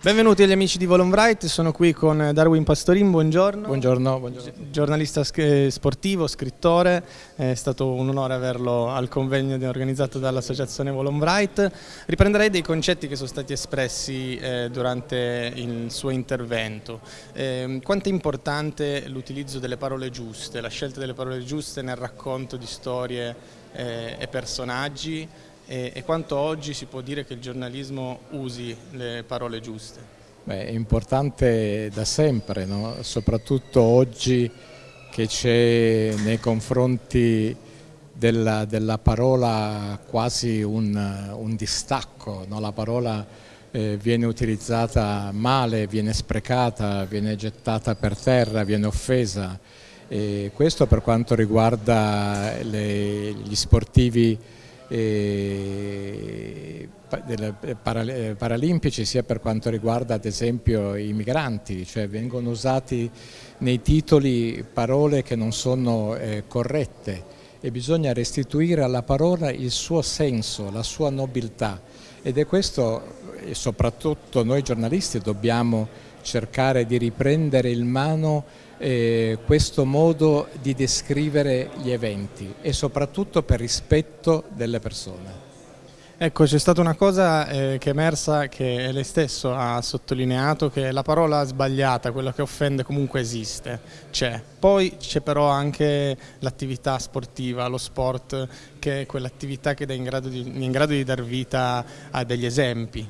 Benvenuti agli amici di Volonbright, sono qui con Darwin Pastorin, buongiorno. Buongiorno, buongiorno. Giornalista sportivo, scrittore, è stato un onore averlo al convegno organizzato dall'associazione Volonbright. Riprenderei dei concetti che sono stati espressi eh, durante il suo intervento. Eh, quanto è importante l'utilizzo delle parole giuste, la scelta delle parole giuste nel racconto di storie eh, e personaggi e, e quanto oggi si può dire che il giornalismo usi le parole giuste? Beh, è importante da sempre, no? soprattutto oggi che c'è nei confronti della, della, parola quasi un, un distacco, no? la parola eh, viene utilizzata male, viene sprecata, viene gettata per terra, viene offesa. E questo per quanto riguarda le, gli sportivi eh, paralimpici sia per quanto riguarda ad esempio i migranti, cioè vengono usati nei titoli parole che non sono eh, corrette e bisogna restituire alla parola il suo senso, la sua nobiltà. Ed è questo e soprattutto noi giornalisti dobbiamo cercare di riprendere in mano eh, questo modo di descrivere gli eventi e soprattutto per rispetto delle persone. Ecco, c'è stata una cosa eh, che è emersa che lei stesso ha sottolineato, che la parola sbagliata, quella che offende comunque esiste, c'è. Poi c'è però anche l'attività sportiva, lo sport, che è quell'attività che è in grado, di, in grado di dar vita a degli esempi.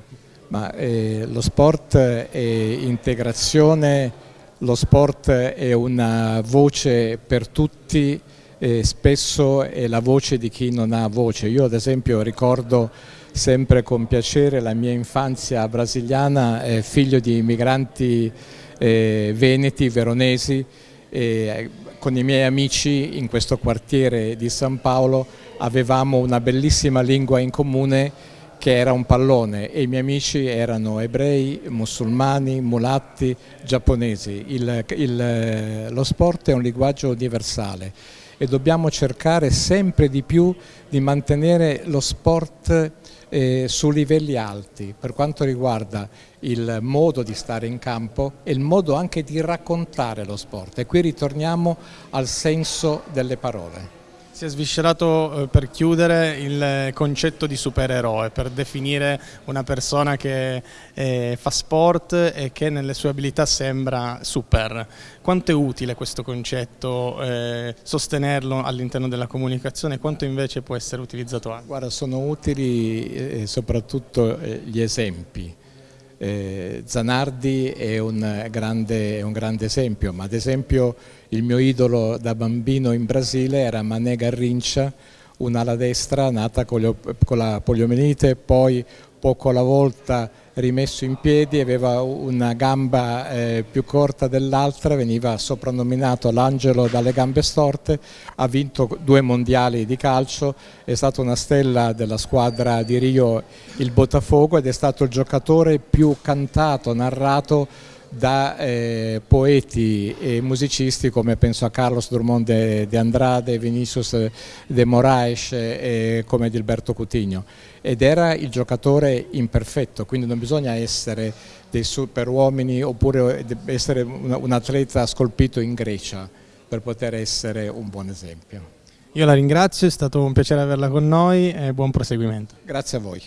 Ma, eh, lo sport è integrazione lo sport è una voce per tutti, e spesso è la voce di chi non ha voce. Io ad esempio ricordo sempre con piacere la mia infanzia brasiliana, eh, figlio di immigranti eh, veneti, veronesi, eh, con i miei amici in questo quartiere di San Paolo avevamo una bellissima lingua in comune che era un pallone e i miei amici erano ebrei, musulmani, mulatti, giapponesi. Il, il, lo sport è un linguaggio universale e dobbiamo cercare sempre di più di mantenere lo sport eh, su livelli alti per quanto riguarda il modo di stare in campo e il modo anche di raccontare lo sport e qui ritorniamo al senso delle parole. Si è sviscerato eh, per chiudere il concetto di supereroe, per definire una persona che eh, fa sport e che nelle sue abilità sembra super. Quanto è utile questo concetto, eh, sostenerlo all'interno della comunicazione, quanto invece può essere utilizzato anche? Guarda, sono utili soprattutto gli esempi. Eh, Zanardi è un, grande, è un, grande, esempio, ma ad esempio il mio idolo da bambino in Brasile era Mané Garrincia, un'ala destra nata con, con la poliomielite, poi poco alla volta rimesso in piedi, aveva una gamba eh, più corta dell'altra, veniva soprannominato l'angelo dalle gambe storte, ha vinto due mondiali di calcio, è stato una stella della squadra di Rio il Botafogo ed è stato il giocatore più cantato, narrato da eh, poeti e musicisti come penso a Carlos Drummond de, de Andrade, Vinicius de Moraes e come Gilberto Coutinho ed era il giocatore imperfetto, quindi non bisogna essere dei super uomini oppure essere un, un atleta scolpito in Grecia per poter essere un buon esempio. Io la ringrazio, è stato un piacere averla con noi e buon proseguimento. Grazie a voi.